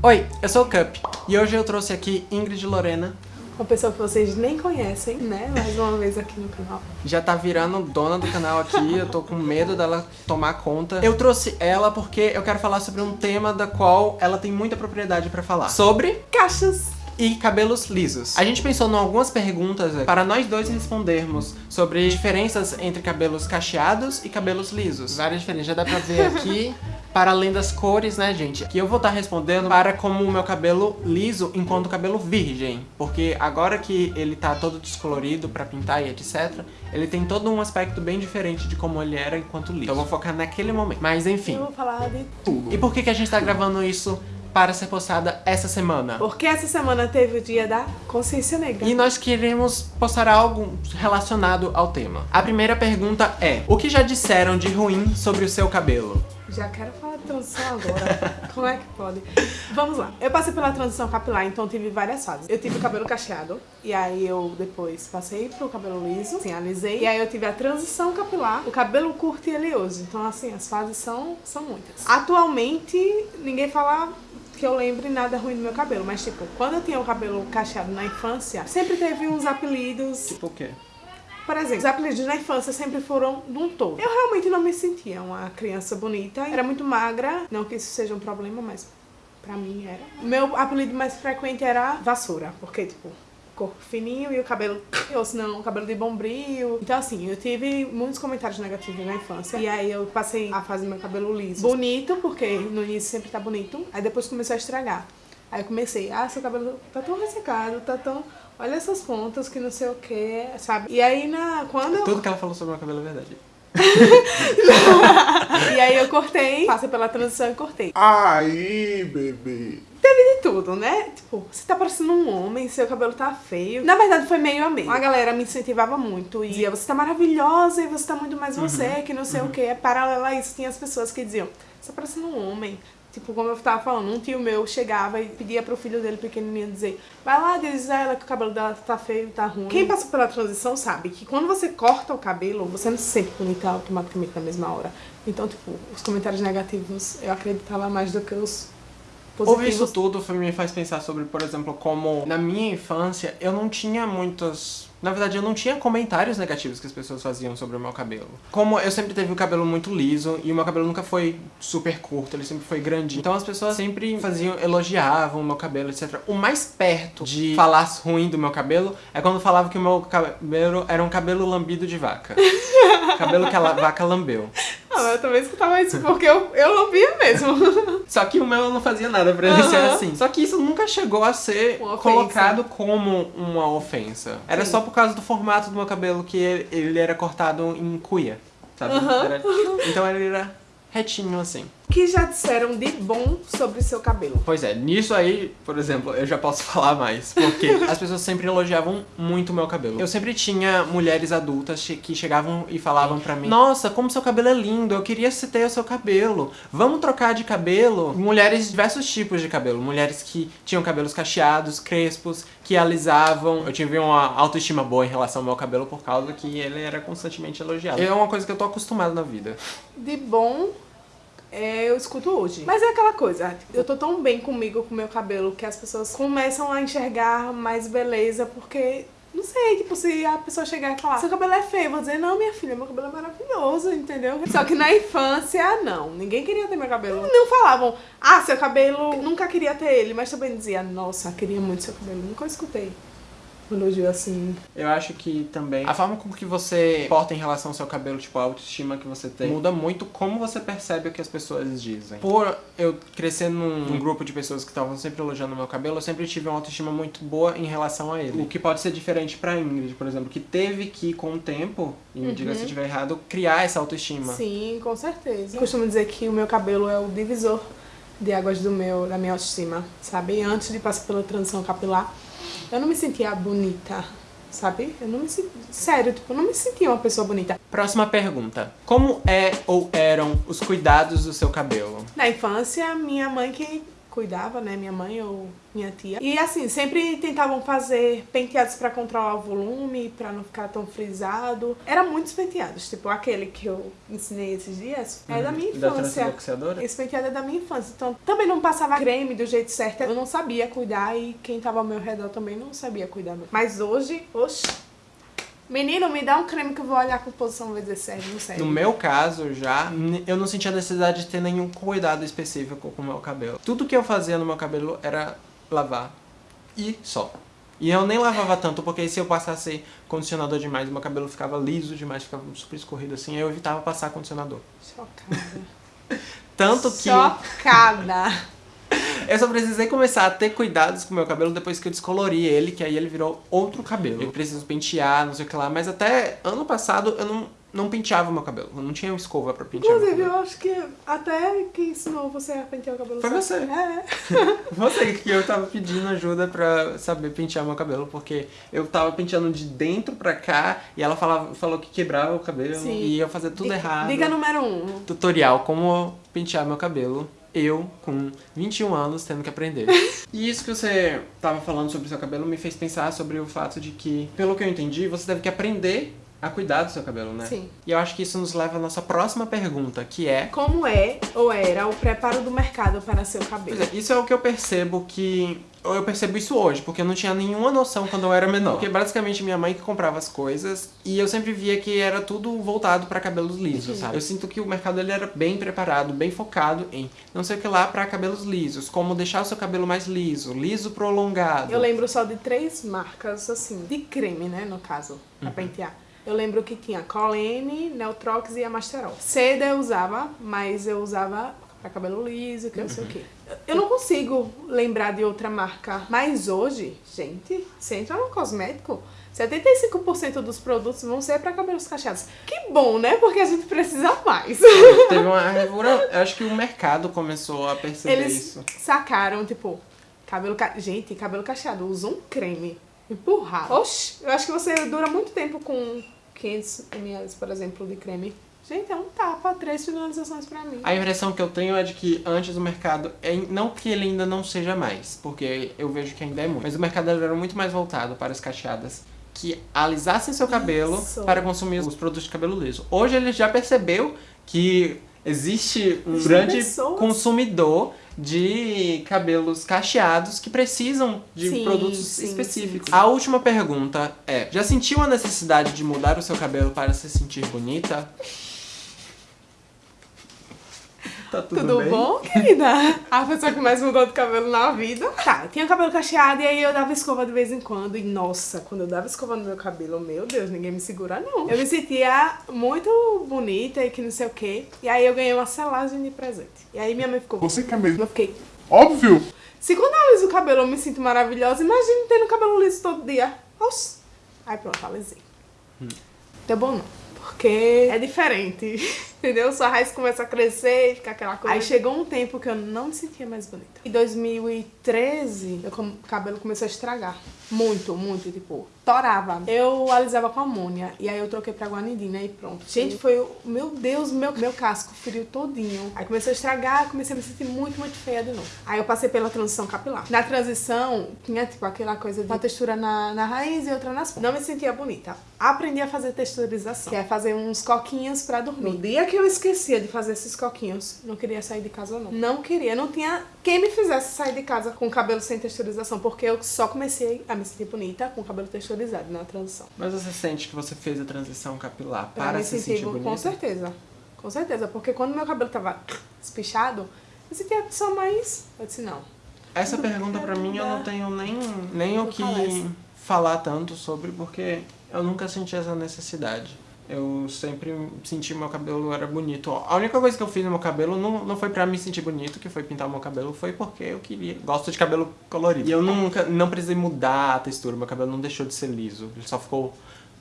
Oi, eu sou o Cup e hoje eu trouxe aqui Ingrid Lorena. Uma pessoa que vocês nem conhecem, né? Mais uma vez aqui no canal. Já tá virando dona do canal aqui, eu tô com medo dela tomar conta. Eu trouxe ela porque eu quero falar sobre um tema da qual ela tem muita propriedade pra falar. Sobre Caixas! E cabelos lisos. A gente pensou em algumas perguntas para nós dois respondermos sobre diferenças entre cabelos cacheados e cabelos lisos. Várias diferenças, já dá pra ver aqui. Para além das cores, né, gente? Que eu vou estar respondendo para como o meu cabelo liso enquanto cabelo virgem. Porque agora que ele tá todo descolorido pra pintar e etc, ele tem todo um aspecto bem diferente de como ele era enquanto liso. Então eu vou focar naquele momento. Mas enfim. Eu vou falar de tudo. E por que, que a gente tá gravando isso para ser postada essa semana. Porque essa semana teve o dia da consciência negra. E nós queremos postar algo relacionado ao tema. A primeira pergunta é, o que já disseram de ruim sobre o seu cabelo? Já quero falar de transição agora. Como é que pode? Vamos lá. Eu passei pela transição capilar, então tive várias fases. Eu tive o cabelo cacheado, e aí eu depois passei pro cabelo liso, assim, alisei. E aí eu tive a transição capilar, o cabelo curto e oleoso. Então, assim, as fases são, são muitas. Atualmente, ninguém fala que eu lembre nada ruim do meu cabelo. Mas, tipo, quando eu tinha o cabelo cacheado na infância, sempre teve uns apelidos. Tipo o quê? Por exemplo, os apelidos na infância sempre foram de um todo. Eu realmente não me sentia uma criança bonita. Era muito magra. Não que isso seja um problema, mas pra mim era. Meu apelido mais frequente era vassoura. Porque, tipo, corpo fininho e o cabelo, ou se não, o cabelo de bombril. Então assim, eu tive muitos comentários negativos na infância. E aí eu passei a fazer meu cabelo liso. Bonito, porque no início sempre tá bonito. Aí depois começou a estragar. Aí eu comecei, ah, seu cabelo tá tão ressecado, tá tão... Olha essas pontas que não sei o que, sabe? E aí, na, quando. Tudo que ela falou sobre o meu cabelo é verdade. e aí eu cortei, passei pela transição e cortei. Aí, bebê. Teve de tudo, né? Tipo, você tá parecendo um homem, seu cabelo tá feio. Na verdade, foi meio a meio. A galera me incentivava muito e dizia, você tá maravilhosa e você tá muito mais você, uhum. que não sei uhum. o que. É paralelo a isso, tinha as pessoas que diziam, você tá parecendo um homem. Tipo, como eu tava falando, um tio meu chegava e pedia pro filho dele pequenininho dizer Vai lá, diz a ela que o cabelo dela tá feio, tá ruim. Quem passou pela transição sabe que quando você corta o cabelo, você não se sente bonita automaticamente na mesma hora. Então, tipo, os comentários negativos eu acreditava mais do que os positivos. Ouvir isso tudo me faz pensar sobre, por exemplo, como na minha infância eu não tinha muitas na verdade, eu não tinha comentários negativos que as pessoas faziam sobre o meu cabelo. Como eu sempre teve o cabelo muito liso e o meu cabelo nunca foi super curto, ele sempre foi grandinho. Então as pessoas sempre faziam, elogiavam o meu cabelo, etc. O mais perto de falar ruim do meu cabelo é quando falava que o meu cabelo era um cabelo lambido de vaca. cabelo que a vaca lambeu. Ah, eu também escutava isso porque eu, eu lambia mesmo. Só que o meu não fazia nada pra ele ser assim. Só que isso nunca chegou a ser colocado como uma ofensa. Era Sim. só por causa do formato do meu cabelo que ele, ele era cortado em cuia, sabe? Era, então ele era retinho assim que já disseram de bom sobre o seu cabelo? Pois é, nisso aí, por exemplo, eu já posso falar mais, porque as pessoas sempre elogiavam muito o meu cabelo. Eu sempre tinha mulheres adultas que chegavam e falavam pra mim Nossa, como seu cabelo é lindo, eu queria ter o seu cabelo, vamos trocar de cabelo? Mulheres de diversos tipos de cabelo, mulheres que tinham cabelos cacheados, crespos, que alisavam. Eu tive uma autoestima boa em relação ao meu cabelo por causa que ele era constantemente elogiado. É uma coisa que eu tô acostumado na vida. De bom eu escuto hoje. Mas é aquela coisa, eu tô tão bem comigo, com meu cabelo, que as pessoas começam a enxergar mais beleza, porque não sei, tipo, se a pessoa chegar e falar seu cabelo é feio, eu vou dizer, não, minha filha, meu cabelo é maravilhoso, entendeu? Só que na infância, não. Ninguém queria ter meu cabelo. Não falavam, ah, seu cabelo, nunca queria ter ele, mas também dizia, nossa, queria muito seu cabelo. Nunca escutei um elogio assim. Eu acho que também a forma com que você porta em relação ao seu cabelo, tipo, a autoestima que você tem, muda muito como você percebe o que as pessoas dizem. Por eu crescer num, num grupo de pessoas que estavam sempre elogiando o meu cabelo, eu sempre tive uma autoestima muito boa em relação a ele. O que pode ser diferente pra Ingrid, por exemplo, que teve que, com o tempo, e uhum. diga se eu estiver errado, criar essa autoestima. Sim, com certeza. Eu costumo dizer que o meu cabelo é o divisor de águas do meu, da minha autoestima, sabe? Antes de passar pela transição capilar, eu não me sentia bonita, sabe? Eu não me sentia... Sério, tipo, eu não me sentia uma pessoa bonita. Próxima pergunta. Como é ou eram os cuidados do seu cabelo? Na infância, minha mãe que cuidava, né? Minha mãe ou minha tia. E assim, sempre tentavam fazer penteados pra controlar o volume, pra não ficar tão frisado. Era muitos penteados, tipo aquele que eu ensinei esses dias, é da minha Uhum. Da infância. transluxadora? Esse penteado é da minha infância. Então, também não passava creme do jeito certo. Eu não sabia cuidar e quem tava ao meu redor também não sabia cuidar. Mas hoje, oxe. Menino, me dá um creme que eu vou olhar com posição vai dizer sério, não sério. No meu caso, já, eu não sentia necessidade de ter nenhum cuidado específico com o meu cabelo. Tudo que eu fazia no meu cabelo era lavar e só. E eu nem lavava tanto, porque se eu passasse condicionador demais, meu cabelo ficava liso demais, ficava super escorrido assim, eu evitava passar condicionador. Chocada. Tanto que Chocada. eu só precisei começar a ter cuidados com o meu cabelo depois que eu descolori ele, que aí ele virou outro cabelo. Eu preciso pentear, não sei o que lá, mas até ano passado eu não, não penteava o meu cabelo. Eu não tinha escova pra pentear meu Inclusive, eu acho que até quem ensinou você a pentear o cabelo Foi certo. você. É. Você que eu tava pedindo ajuda pra saber pentear meu cabelo, porque eu tava penteando de dentro pra cá e ela falava, falou que quebrava o cabelo Sim. e eu fazia tudo Dica- errado. Dica número um. Tutorial como pentear meu cabelo. Eu, com 21 anos, tendo que aprender. e isso que você tava falando sobre o seu cabelo me fez pensar sobre o fato de que, pelo que eu entendi, você deve que aprender a cuidar do seu cabelo, né? Sim. E eu acho que isso nos leva à nossa próxima pergunta, que é Como é ou era o preparo do mercado para seu cabelo? Pois é, isso é o que eu percebo que. Eu percebo isso hoje, porque eu não tinha nenhuma noção quando eu era menor. Porque basicamente minha mãe que comprava as coisas e eu sempre via que era tudo voltado pra cabelos lisos, sabe? Eu sinto que o mercado ele era bem preparado, bem focado em não sei o que lá pra cabelos lisos, como deixar o seu cabelo mais liso, liso prolongado. Eu lembro só de três marcas, assim, de creme, né, no caso, pra pentear. Eu lembro que tinha Colene, Neutrox e Amasterol. Seda eu usava, mas eu usava pra cabelo liso, que não sei o quê. Eu não consigo lembrar de outra marca. Mas hoje, gente, você entra no cosmético, 75% dos produtos vão ser pra cabelos cacheados. Que bom, né? Porque a gente precisa mais. Teve uma revura, eu acho que o mercado começou a perceber Eles isso. sacaram, tipo, cabelo ca... Gente, cabelo cacheado, usa um creme empurrado. Oxi, eu acho que você dura muito tempo com 500 ml, por exemplo, de creme. Gente, é um tapa, três finalizações pra mim. A impressão que eu tenho é de que antes o mercado, é, não que ele ainda não seja mais, porque eu vejo que ainda é muito, mas o mercado era muito mais voltado para as cacheadas que alisassem seu cabelo Isso. para consumir os produtos de cabelo liso. Hoje ele já percebeu que existe um grande pessoas. consumidor de cabelos cacheados que precisam de Sim, produtos sim, específicos. sim. A última pergunta é: já sentiu a necessidade de mudar o seu cabelo para se sentir bonita? Tá tudo, Tudo bem? bom, querida? A pessoa que mais mudou de cabelo na vida. Tá, eu tinha cabelo cacheado e aí eu dava escova de vez em quando. E nossa, quando eu dava escova no meu cabelo, meu Deus, ninguém me segura não. Eu me sentia muito bonita e que não sei o quê. E aí eu ganhei uma selagem de presente. E aí minha mãe ficou. Você quer mesmo? Eu fiquei. Óbvio! Se quando eu aliso o cabelo eu me sinto maravilhosa, imagina tendo cabelo liso todo dia. Oxi. Aí pronto, alisei. Deu bom não. Porque é diferente. Entendeu? Sua raiz começa a crescer e fica aquela coisa. Aí chegou um tempo que eu não me sentia mais bonita. Em 2013, meu cabelo começou a estragar. Muito, muito, tipo, torava. Eu alisava com amônia. E aí eu troquei pra guanidina e pronto. Gente, foi o. Meu Deus, meu, meu casco feriu todinho. Aí começou a estragar, comecei a me sentir muito, muito feia de novo. Aí eu passei pela transição capilar. Na transição, tinha tipo aquela coisa de uma textura na, na raiz e outra nas pontas. Não me sentia bonita. Aprendi a fazer texturização, que é fazer uns coquinhos pra dormir. No dia que eu esquecia de fazer esses coquinhos, não queria sair de casa não. Não queria, não tinha quem me fizesse sair de casa com cabelo sem texturização, porque eu só comecei a me sentir bonita com cabelo texturizado na transição. Mas você sente que você fez a transição capilar para me se sentir sentir bo- bonita? Com certeza. Com certeza, porque quando meu cabelo tava espichado, eu sentia só mais. Eu disse, não. Essa pergunta pra mim eu não tenho nem, nem o Eu que falar tanto sobre, porque eu nunca senti essa necessidade. Eu sempre senti meu cabelo era bonito. A única coisa que eu fiz no meu cabelo não, não foi pra me sentir bonito, que foi pintar o meu cabelo, foi porque eu queria. Gosto de cabelo colorido. E eu nunca não precisei mudar a textura, meu cabelo não deixou de ser liso, ele só ficou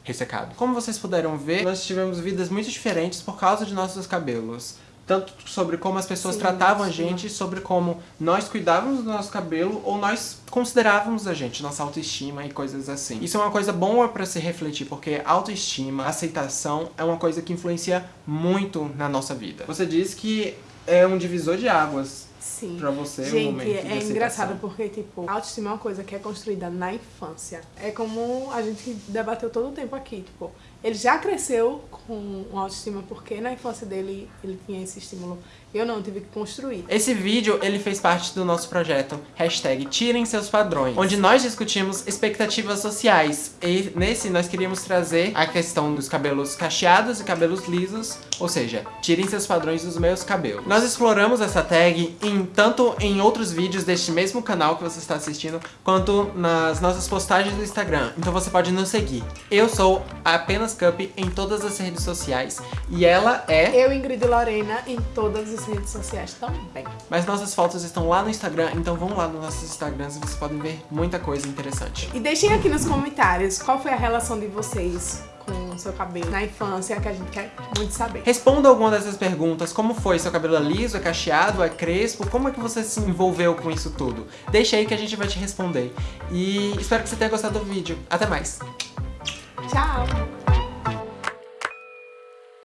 ressecado. Como vocês puderam ver, nós tivemos vidas muito diferentes por causa de nossos cabelos. Tanto sobre como as pessoas Sim, tratavam a sim. gente, sobre como nós cuidávamos do nosso cabelo ou nós considerávamos a gente, nossa autoestima e coisas assim. Isso é uma coisa boa pra se refletir, porque autoestima, aceitação é uma coisa que influencia muito na nossa vida. Você diz que é um divisor de águas Sim. pra você um Gente, momento de é aceitação. engraçado porque, tipo, a autoestima é uma coisa que é construída na infância. É como a gente debateu todo o tempo aqui, tipo, ele já cresceu com autoestima porque na infância dele ele tinha esse estímulo. Eu não, tive que construir. Esse vídeo, ele fez parte do nosso projeto, hashtag Tirem Seus Padrões, onde nós discutimos expectativas sociais. E nesse, nós queríamos trazer a questão dos cabelos cacheados e cabelos lisos, ou seja, tirem seus padrões dos meus cabelos. Nós exploramos essa tag em, tanto em outros vídeos deste mesmo canal que você está assistindo, quanto nas nossas postagens do Instagram. Então você pode nos seguir. Eu sou a Cup em todas as redes sociais, e ela é... Eu, Ingrid Lorena, em todas as redes sociais também. Mas nossas fotos estão lá no Instagram, então vão lá nos nossos Instagrams e vocês podem ver muita coisa interessante. E deixem aqui nos comentários qual foi a relação de vocês com o seu cabelo na infância, que a gente quer muito saber. Responda alguma dessas perguntas, como foi? Seu cabelo é liso, é cacheado, é crespo? Como é que você se envolveu com isso tudo? Deixa aí que a gente vai te responder. E espero que você tenha gostado do vídeo. Até mais! Tchau!